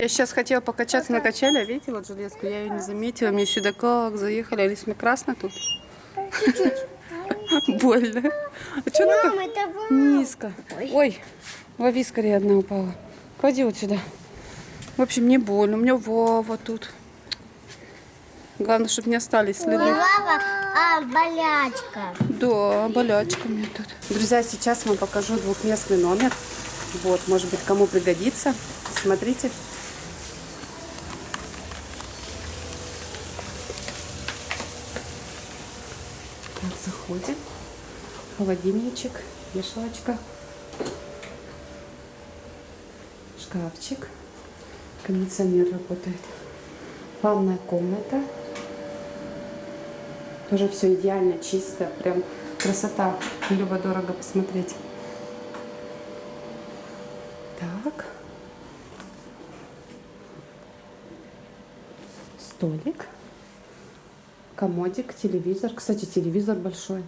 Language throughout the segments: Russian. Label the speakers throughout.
Speaker 1: Я сейчас хотела покачаться на качеле, а видите, вот железку, я ее не заметила. Мне сюда как заехали, Алис, мне красно тут. Больно. А что так
Speaker 2: вам.
Speaker 1: низко? Ой, лови скорее одна упала. Клади вот сюда. В общем, мне больно, у меня Вова тут. Главное, чтобы не остались
Speaker 2: Не
Speaker 1: следы.
Speaker 2: лава, а болячка.
Speaker 1: Да, болячка мне тут. Друзья, сейчас вам покажу двухместный номер. Вот, может быть, кому пригодится. Смотрите. Так, заходим. Холодильничек, вешалочка, шкафчик. Кондиционер работает. Ванная комната. Тоже все идеально, чисто, прям красота. Любо-дорого посмотреть. Так. Столик. Комодик, телевизор. Кстати, телевизор большой.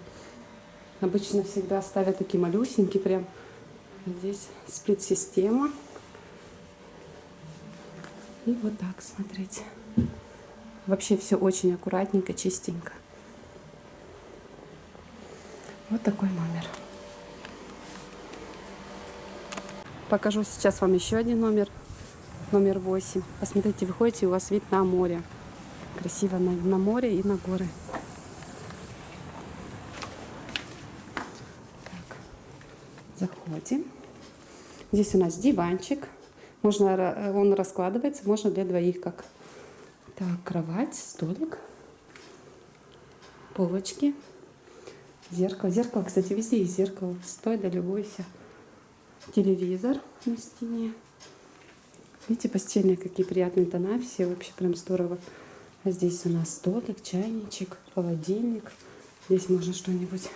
Speaker 1: Обычно всегда ставят такие малюсенькие прям. Здесь сплит-система. И вот так смотреть. Вообще все очень аккуратненько, чистенько. Вот такой номер. Покажу сейчас вам еще один номер. Номер 8. Посмотрите, выходите, у вас вид на море. Красиво на, на море и на горы. Так, заходим. Здесь у нас диванчик. Можно, ра- он раскладывается, можно для двоих как. Так, кровать, столик, полочки, зеркало. Зеркало, кстати, везде есть зеркало. Стой, да любуйся. Телевизор на стене. Видите, постельные какие приятные тона. Все вообще прям здорово. Здесь у нас столик, чайничек, холодильник. Здесь можно что-нибудь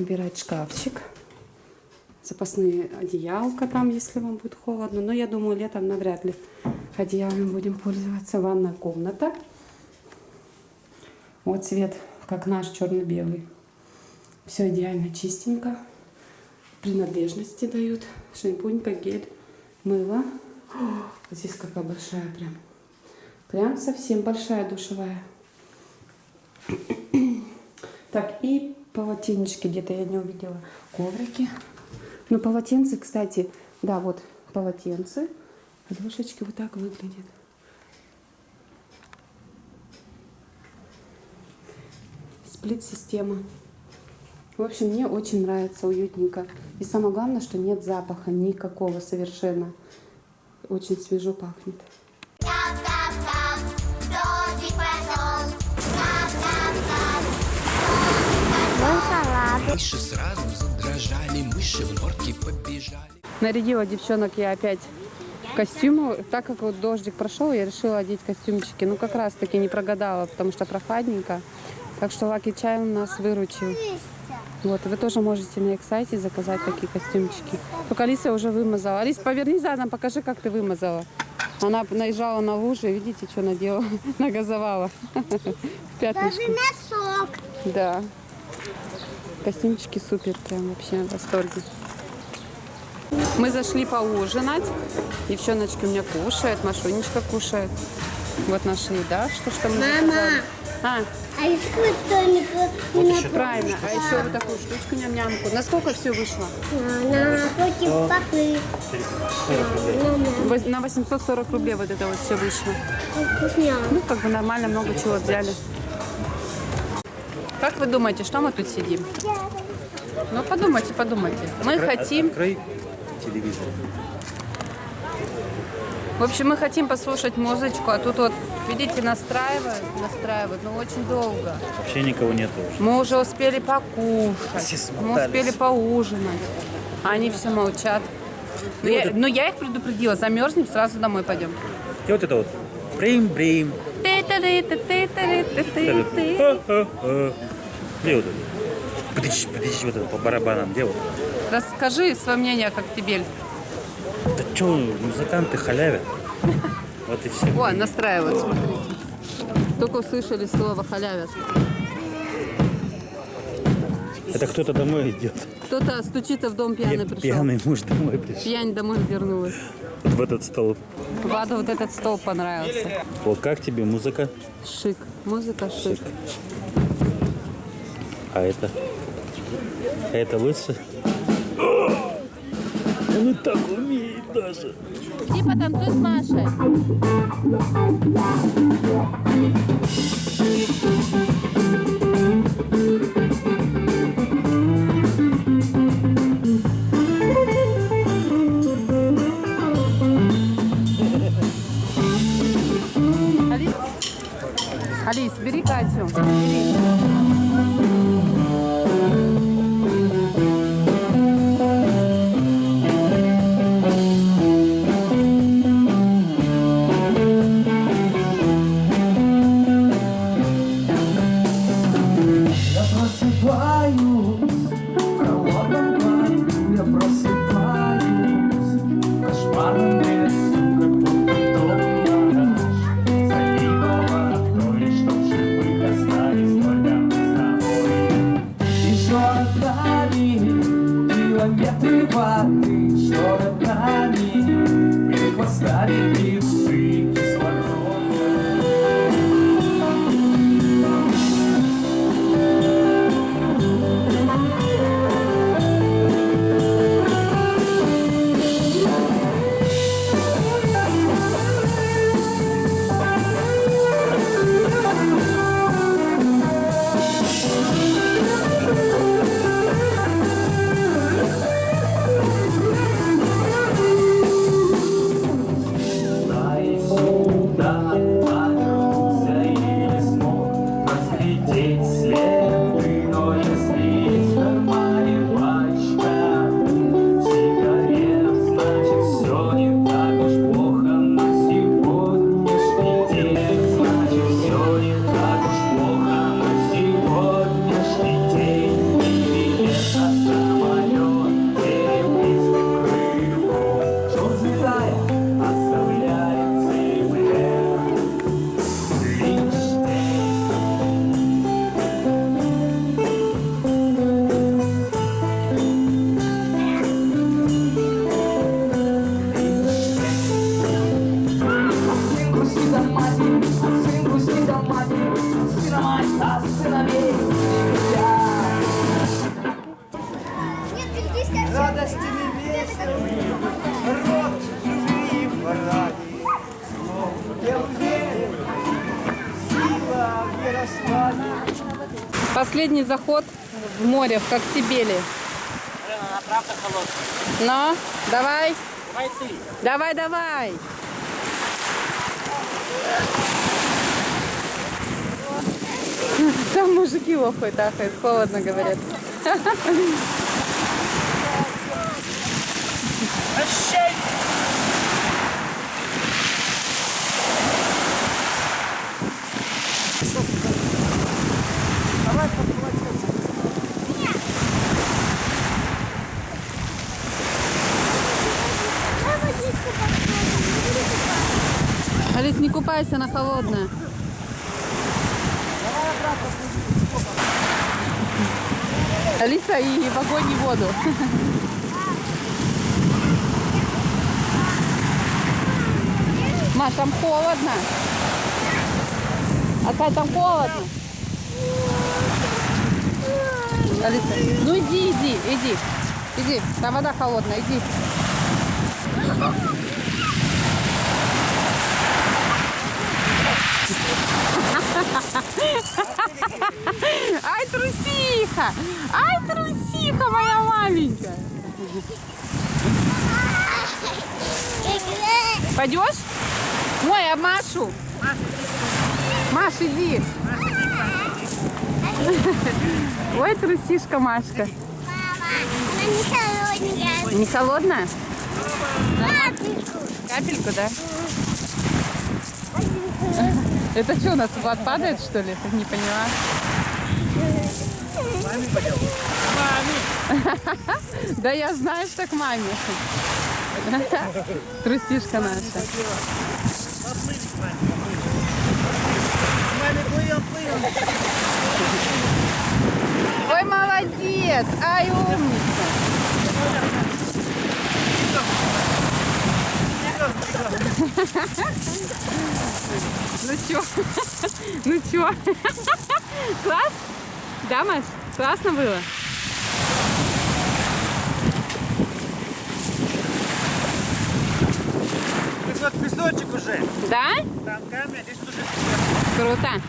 Speaker 1: убирать. Шкафчик. Запасные одеялка там, если вам будет холодно. Но я думаю, летом навряд ли одеялами будем пользоваться. Ванная комната. Вот цвет, как наш, черно-белый. Все идеально чистенько. Принадлежности дают. Шампунька, гель, мыло. О, здесь какая большая прям. Прям совсем большая душевая. Так, и полотенечки где-то я не увидела. Коврики. Ну, полотенце, кстати, да, вот полотенце. Подушечки вот так выглядят. Сплит-система. В общем, мне очень нравится, уютненько. И самое главное, что нет запаха никакого совершенно. Очень свежо пахнет.
Speaker 3: Мыши сразу задрожали, мыши в норке побежали.
Speaker 1: Нарядила девчонок я опять в костюмы. Так как вот дождик прошел, я решила одеть костюмчики. Ну, как раз таки не прогадала, потому что прохладненько. Так что Лаки Чай у нас выручил. Вот, вы тоже можете на их сайте заказать такие костюмчики. Только Алиса уже вымазала. Алис, поверни задом, покажи, как ты вымазала. Она наезжала на лужи, видите, что наделала? Нагазовала. В пятнышко.
Speaker 2: Даже носок.
Speaker 1: Да. Костюмчики супер, прям вообще в восторге. Мы зашли поужинать. Девчоночки у меня кушают, Машунечка кушает. Вот наша еда, что, что мы
Speaker 2: Мама.
Speaker 1: заказали. А,
Speaker 2: А не, по- не
Speaker 1: правильно. А еще вот такую штучку ням-нямку. Насколько все вышло?
Speaker 2: на, папы.
Speaker 1: На 840 рублей вот это вот все вышло. Ну, как бы нормально, много чего взяли. Как вы думаете, что мы тут сидим? Ну, подумайте, подумайте. Мы хотим...
Speaker 4: Открой телевизор.
Speaker 1: В общем, мы хотим послушать музычку, а тут вот, видите, настраивают, настраивают, но очень долго.
Speaker 4: Вообще никого нету уже.
Speaker 1: Мы уже успели покушать, мы успели поужинать, а они все молчат. Но я, но я их предупредила, замерзнем, сразу домой пойдем.
Speaker 4: И вот это вот. Брим-брим. Где вот это? Птыч, птыч, вот это по барабанам. Где вот?
Speaker 1: Расскажи свое мнение, как тебе.
Speaker 4: Да что, музыканты халявят. Вот и все.
Speaker 1: О, настраивают, смотрите. Только услышали слово халявят.
Speaker 4: Это кто-то домой идет.
Speaker 1: Кто-то стучится в дом пьяный
Speaker 4: Пья-
Speaker 1: пришел.
Speaker 4: Пьяный муж домой пришел.
Speaker 1: Пьянь домой вернулась.
Speaker 4: Вот в этот стол.
Speaker 5: Владу вот этот стол понравился.
Speaker 6: Вот как тебе музыка?
Speaker 5: Шик. Музыка шик.
Speaker 6: А это? А это лучше? Он и так умеет даже.
Speaker 5: Иди потанцуй с Машей.
Speaker 7: Радости небесной, род любви в параде. Я уверен, сила в Ярославе.
Speaker 5: Последний заход в море, в Коктебеле.
Speaker 1: Она правда холодная.
Speaker 5: Ну, давай.
Speaker 1: Давай ты.
Speaker 5: Давай, давай. Там мужики лохают, ахают, холодно говорят.
Speaker 1: Прощай!
Speaker 2: Давай водичку попробуем. Бери туда.
Speaker 5: Алис, не купайся, она холодная. Алиса и в огонь и воду. Маш, там холодно. Отца, там холодно. Алиса, ну иди, иди, иди. Иди, там вода холодная, иди. Ай, трусиха! Ай, трусиха моя маленькая! Пойдешь? Мой, а Машу? Маш, иди. Ой, трусишка Машка.
Speaker 2: Мама, она не холодненькая.
Speaker 5: Не холодная?
Speaker 2: Капельку.
Speaker 5: Капельку, да? Это что, у нас падает, что ли? Не поняла. Да я знаю, что к маме. Трусишка наша.
Speaker 7: Маме.
Speaker 5: Ой, молодец! Ай, умница!
Speaker 1: Ну чё? Ну чё? Класс? Да, Маш? Классно было?
Speaker 6: Здесь вот песочек уже.
Speaker 1: Да?
Speaker 6: Там камень, здесь уже
Speaker 1: Круто.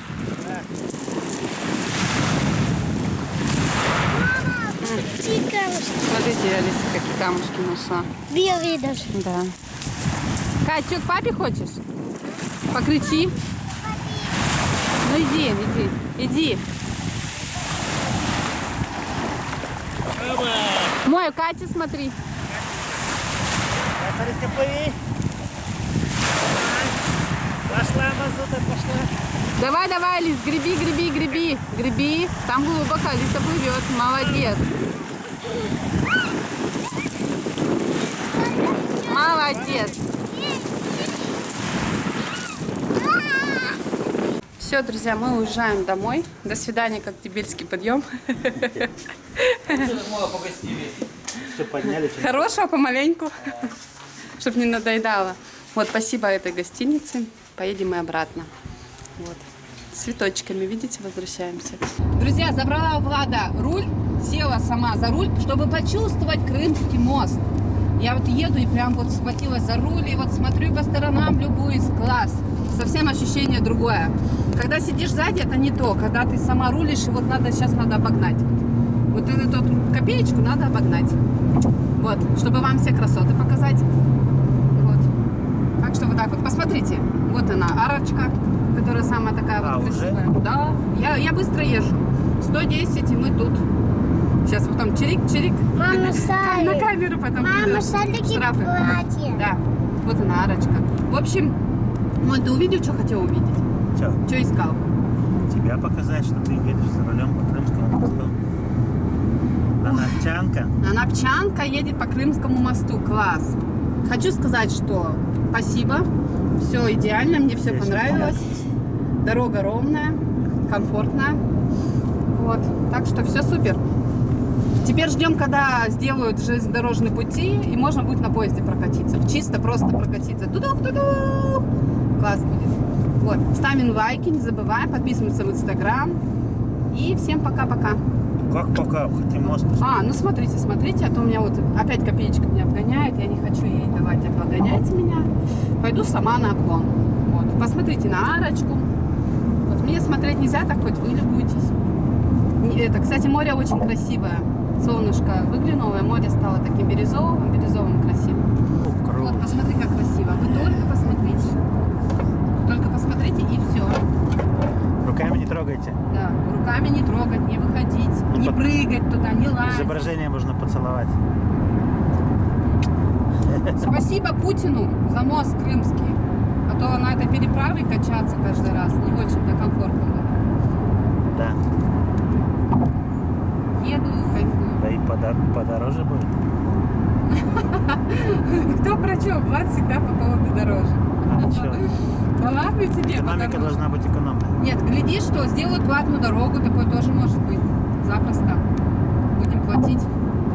Speaker 2: Какие камушки.
Speaker 1: Смотрите, Алиса, какие камушки нашла.
Speaker 2: Белые даже.
Speaker 1: Да. Кать, что, к папе хочешь? Покричи. Ну иди, иди, иди. Мой, Катя, смотри.
Speaker 6: Пошла, мазута, пошла.
Speaker 1: Давай, давай, Алис, греби, греби, греби, греби. Там глубоко, Алиса плывет. Молодец. Молодец. Все, друзья, мы уезжаем домой. До свидания, Коктебельский подъем.
Speaker 6: Все подняли.
Speaker 1: Хорошего помаленьку, чтобы не надоедало. Вот, спасибо этой гостинице. Поедем мы обратно. Вот. Цветочками, видите, возвращаемся. Друзья, забрала у Влада руль, села сама за руль, чтобы почувствовать Крымский мост. Я вот еду и прям вот схватилась за руль, и вот смотрю по сторонам, любуюсь, класс. Совсем ощущение другое. Когда сидишь сзади, это не то. Когда ты сама рулишь, и вот надо, сейчас надо обогнать. Вот эту вот копеечку надо обогнать. Вот, чтобы вам все красоты показать. Вот. Так что вот так вот. Посмотрите. Вот она, арочка, которая самая такая
Speaker 6: А,
Speaker 1: вот
Speaker 6: уже?
Speaker 1: красивая. Да. Я, я быстро езжу. 110, и мы тут. Сейчас потом чирик-чирик.
Speaker 2: Мама, Сали.
Speaker 1: На камеру потом
Speaker 2: Мама, шарики
Speaker 1: Штрафы.
Speaker 2: платье.
Speaker 1: Да. Вот она, арочка. В общем, ну ты увидел, что хотел увидеть?
Speaker 6: Че,
Speaker 1: Что искал?
Speaker 6: тебя показать, что ты едешь за рулем по Крымскому мосту. Она овчанка.
Speaker 1: Анапчанка едет по Крымскому мосту. Класс. Хочу сказать, что спасибо. Все идеально, мне все понравилось. Дорога ровная, комфортная. Вот. Так что все супер. Теперь ждем, когда сделают железнодорожные пути, и можно будет на поезде прокатиться. Чисто просто прокатиться. Тудук-тудук. Класс будет. Вот. Ставим лайки, не забываем, подписываемся в Инстаграм. И всем пока-пока.
Speaker 6: Как пока, хотим мост.
Speaker 1: А, ну смотрите, смотрите, а то у меня вот опять копеечка меня обгоняет, я не хочу ей давать обгонять меня. Пойду сама на обгон. Вот. Посмотрите на арочку. Вот мне смотреть нельзя, так хоть вы любуетесь. Это, кстати, море очень красивое. Солнышко выглянуло, и море стало таким бирюзовым, бирюзовым красивым. Вот, посмотри, как красиво. Вы только посмотрите. Только посмотрите и все.
Speaker 6: Руками не трогайте.
Speaker 1: Да. Руками не трогать, не выходить, не
Speaker 6: Под-
Speaker 1: прыгать туда, не лазить.
Speaker 6: Изображение можно поцеловать.
Speaker 1: Спасибо Путину за мост крымский. А то на этой переправе качаться каждый раз не очень-то комфортно.
Speaker 6: Да.
Speaker 1: Еду,
Speaker 6: подороже будет.
Speaker 1: Кто про что? Влад всегда по поводу дороже.
Speaker 6: А?
Speaker 1: Да ладно тебе,
Speaker 6: Экономика должна быть экономной.
Speaker 1: Нет, гляди, что сделают платную дорогу, такое тоже может быть. Запросто. Будем платить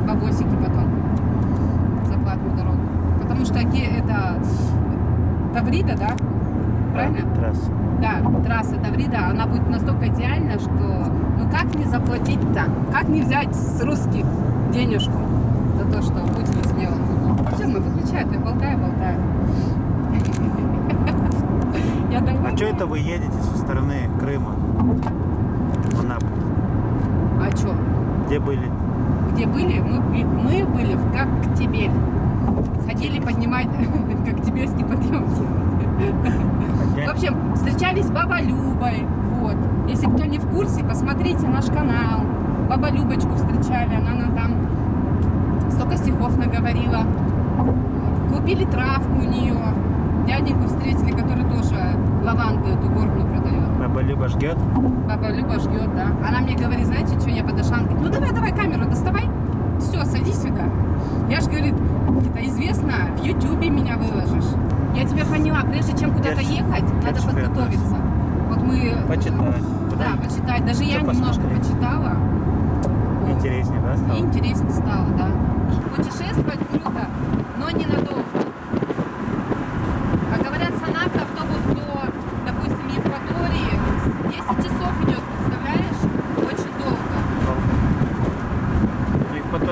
Speaker 1: бабосики потом за платную дорогу. Потому что это Таврида, да? Правильно?
Speaker 6: Трасса.
Speaker 1: Да, трасса Таврида, она будет настолько идеальна, что ну как не заплатить-то? Как не взять с русских денежку за то, что Путин сделал? Все, мы выключаем, я болтаю, болтаю.
Speaker 6: А что это вы едете со стороны Крыма? В Анапу?
Speaker 1: А что?
Speaker 6: Где были?
Speaker 1: Где были? Мы, мы были в Коктебель. Ходили поднимать Коктебельский подъем. В общем, встречались с Баба Любой. Вот. Если кто не в курсе, посмотрите наш канал. Баба Любочку встречали, она нам там столько стихов наговорила. Купили травку у нее. Дяденьку встретили, который тоже лаванду эту горную продает.
Speaker 6: Баба Люба ждет?
Speaker 1: Баба Люба ждет, да. Она мне говорит, знаете, что я подошла? Она говорит, ну давай, давай камеру доставай. Все, садись сюда. Я же, говорит, это известно, в Ютубе меня выложишь. Я тебя поняла, прежде чем куда-то ехать, надо подготовиться. Вот мы...
Speaker 6: Почитать.
Speaker 1: Да, почитать. Даже я немножко почитала.
Speaker 6: Интереснее, да,
Speaker 1: И
Speaker 6: стало?
Speaker 1: интересно стало, да. Путешествовать круто, но ненадолго. Как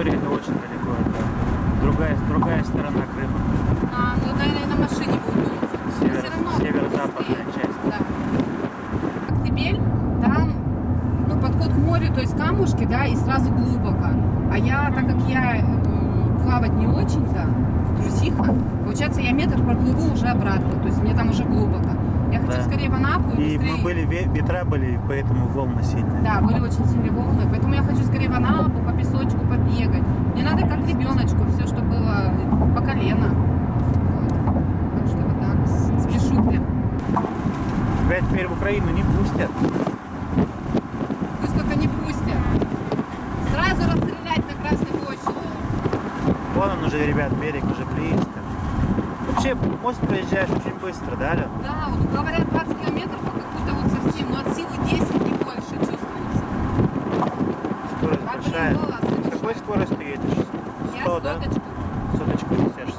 Speaker 6: Приморье это очень далеко. Это другая, другая сторона Крыма.
Speaker 1: А, ну, наверное, на машине будет думать. Но
Speaker 6: Север-
Speaker 1: всё равно
Speaker 6: северо-западная
Speaker 1: быстрее.
Speaker 6: часть.
Speaker 1: Да. Коктебель, там, ну, подход к морю, то есть камушки, да, и сразу глубоко. А я, так как я м, плавать не очень-то, трусиха, получается, я метр проплыву уже обратно, то есть мне там уже глубоко. Я хочу
Speaker 6: Да.
Speaker 1: скорее в Анапу и,
Speaker 6: И
Speaker 1: быстрее...
Speaker 6: мы были, ве- ветра были, поэтому волны сильные.
Speaker 1: Да, были очень сильные волны, поэтому я хочу скорее в Анапу, по песочку побегать. Мне надо как ребеночку, все, что было по колено. Вот. Так что вот так, спешу прям.
Speaker 6: Тебя теперь в Украину не пустят.
Speaker 1: Пусть только не пустят. Сразу расстрелять на Красной площади.
Speaker 6: Вон он уже, ребят, берег уже близко. Вообще, мост проезжаешь очень быстро, да, Лен?
Speaker 1: Да, вот говорят 20 километров, а как будто вот совсем, но от силы 10 не больше чувствуется.
Speaker 6: Скорость
Speaker 1: А
Speaker 6: большая.
Speaker 1: прикола,
Speaker 6: С какой скоростью едешь?
Speaker 1: Я
Speaker 6: 100, да?
Speaker 1: соточку.
Speaker 6: Соточку несешь.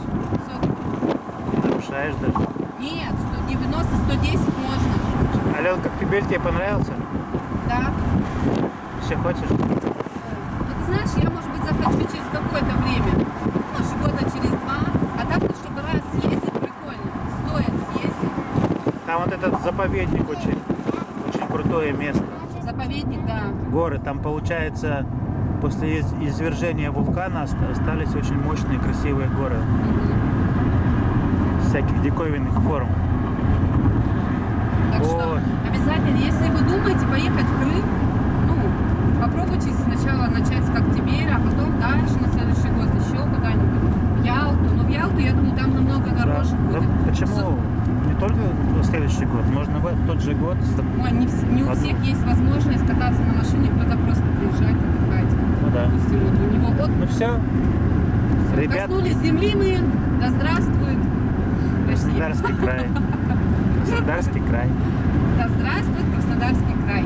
Speaker 1: соточку.
Speaker 6: Нарушаешь даже.
Speaker 1: Нет, 190, 110 можно.
Speaker 6: Ален, как тебе тебе понравился?
Speaker 1: Да.
Speaker 6: Еще хочешь?
Speaker 1: Ну, ты знаешь, я, может быть, захочу через какое-то время. Может, года через два. А так, вот, чтобы раз съездить, прикольно. Стоит съездить.
Speaker 6: Там вот этот заповедник очень, очень крутое место.
Speaker 1: Заповедник, да.
Speaker 6: Горы, там получается после из- извержения вулкана ост- остались очень мощные красивые горы. Всяких диковинных форм.
Speaker 1: Так что
Speaker 6: Вот.
Speaker 1: обязательно, если вы думаете поехать в Крым, ну, попробуйте сначала начать с Коктебеля, а потом дальше на следующий год еще куда-нибудь. В Ялту. Но в Ялту, я думаю, там намного дороже
Speaker 6: Да.
Speaker 1: будет.
Speaker 6: Да почему? Не только в следующий год, можно в тот же год.
Speaker 1: Ой, не, не у всех есть возможность кататься на машине, кто-то просто приезжать, отдыхать.
Speaker 6: Ну да.
Speaker 1: Допустим, вот у него вот
Speaker 6: Ну все, ребят,
Speaker 1: коснулись земли мы, да здравствует Россия.
Speaker 6: Краснодарский край. Краснодарский край.
Speaker 1: Да здравствует Краснодарский край.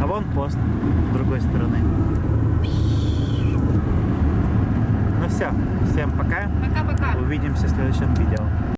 Speaker 6: А вон пост с другой стороны. Ну все, всем пока.
Speaker 1: Пока-пока.
Speaker 6: Увидимся в следующем видео.